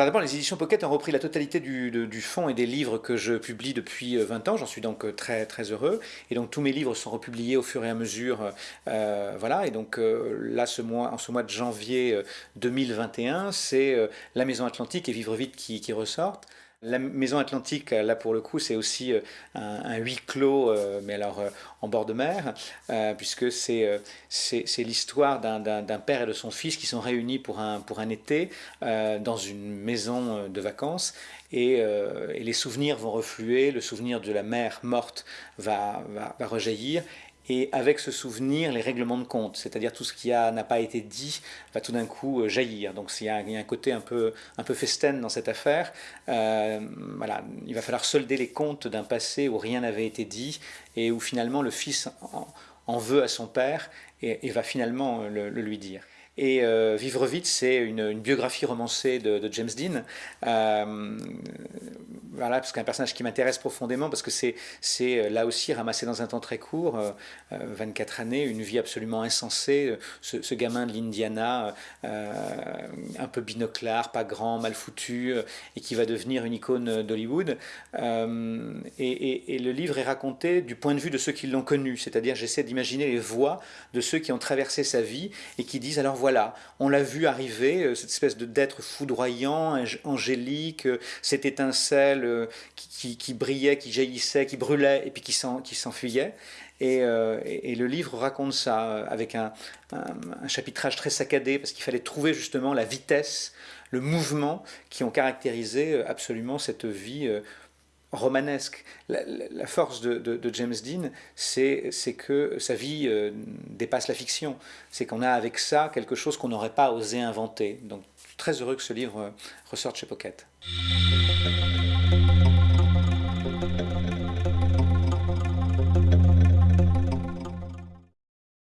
Alors d'abord, les éditions Pocket ont repris la totalité du, du, fond et des livres que je publie depuis 20 ans. J'en suis donc très très heureux. Et donc tous mes livres sont republiés au fur et à mesure. Euh, voilà. Et donc là, ce mois, en ce mois de janvier 2021, c'est La Maison Atlantique et Vivre vite qui ressortent. La Maison Atlantique, là pour le coup, c'est aussi euh, un, huis clos, euh, mais alors euh, en bord de mer, puisque c'est l'histoire d'un père et de son fils qui sont réunis pour un, été dans une maison de vacances. Et, les souvenirs vont refluer, le souvenir de la mère morte va rejaillir, et avec ce souvenir, les règlements de compte, c'est-à-dire tout ce qui n'a pas été dit va tout d'un coup euh, jaillir. Donc il y, a, un côté un peu, un peu dans cette affaire. Euh, voilà, il va falloir solder les comptes d'un passé où rien n'avait été dit et où finalement le fils en, veut à son père et, va finalement le lui dire. Et euh, Vivre vite, c'est une, biographie romancée de, James Dean. Euh, voilà, parce qu'un personnage qui m'intéresse profondément, parce que c'est euh, là aussi ramassé dans un temps très court, 24 années, une vie absolument insensée. Ce, gamin de l'Indiana, un peu binoclard, pas grand, mal foutu, et qui va devenir une icône d'Hollywood. Et, et, le livre est raconté du point de vue de ceux qui l'ont connu, c'est-à-dire j'essaie d'imaginer les voix de ceux qui ont traversé sa vie et qui disent alors voilà, on l'a vu arriver, euh, cette espèce d'être foudroyant, angélique, euh, cette étincelle euh, qui, brillait, qui jaillissait, qui brûlait et puis qui s'enfuyait. Et, le livre raconte ça avec un, chapitrage très saccadé parce qu'il fallait trouver justement la vitesse, le mouvement qui ont caractérisé absolument cette vie romanesque. La, force de, James Dean, c'est que sa vie euh, dépasse la fiction. C'est qu'on a avec ça quelque chose qu'on n'aurait pas osé inventer. Donc, très heureux que ce livre ressorte chez Pocket.